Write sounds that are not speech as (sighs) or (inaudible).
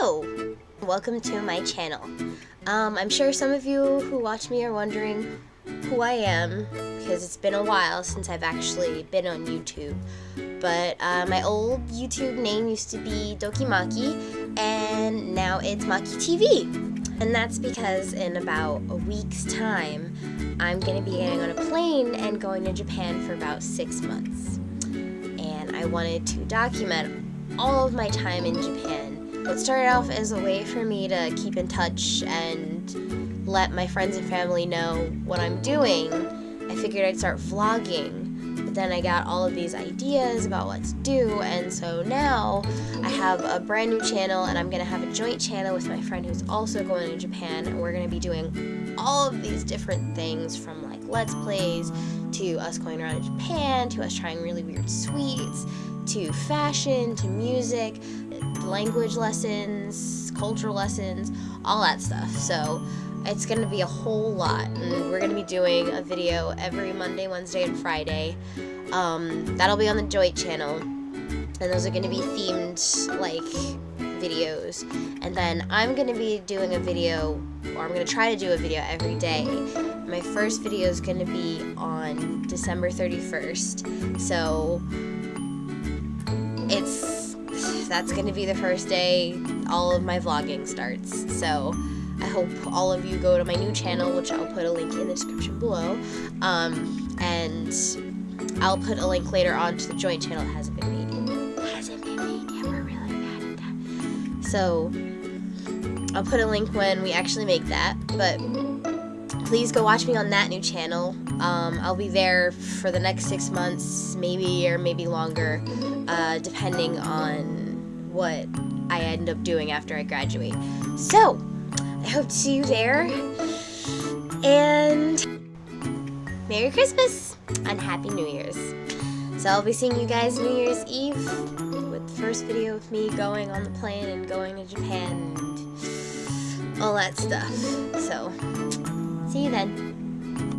Hello! Welcome to my channel. Um, I'm sure some of you who watch me are wondering who I am, because it's been a while since I've actually been on YouTube. But uh, my old YouTube name used to be Dokimaki, and now it's Maki TV. And that's because in about a week's time, I'm going to be getting on a plane and going to Japan for about six months. And I wanted to document all of my time in Japan. What started off as a way for me to keep in touch and let my friends and family know what I'm doing, I figured I'd start vlogging. But then I got all of these ideas about what to do, and so now I have a brand new channel, and I'm gonna have a joint channel with my friend who's also going to Japan, and we're gonna be doing all of these different things from like Let's Plays to us going around Japan to us trying really weird sweets to fashion, to music, language lessons, cultural lessons, all that stuff. So it's going to be a whole lot. And we're going to be doing a video every Monday, Wednesday, and Friday. Um, that'll be on the Joy channel. And those are going to be themed, like, videos. And then I'm to be doing a video, or I'm to try to do a video every day. My first video is to be on December 31st. So it's (sighs) that's to be the first day all of my vlogging starts. So I hope all of you go to my new channel, which I'll put a link in the description below. Um, and I'll put a link later on to the joint channel. It hasn't been made yet. hasn't been made yet. We're really bad at that. So I'll put a link when we actually make that. But please go watch me on that new channel. Um, I'll be there for the next six months, maybe or maybe longer, uh, depending on what I end up doing after I graduate. So, I hope to see you there, and Merry Christmas and Happy New Year's. So I'll be seeing you guys New Year's Eve with the first video of me going on the plane and going to Japan and all that stuff. So, See you then.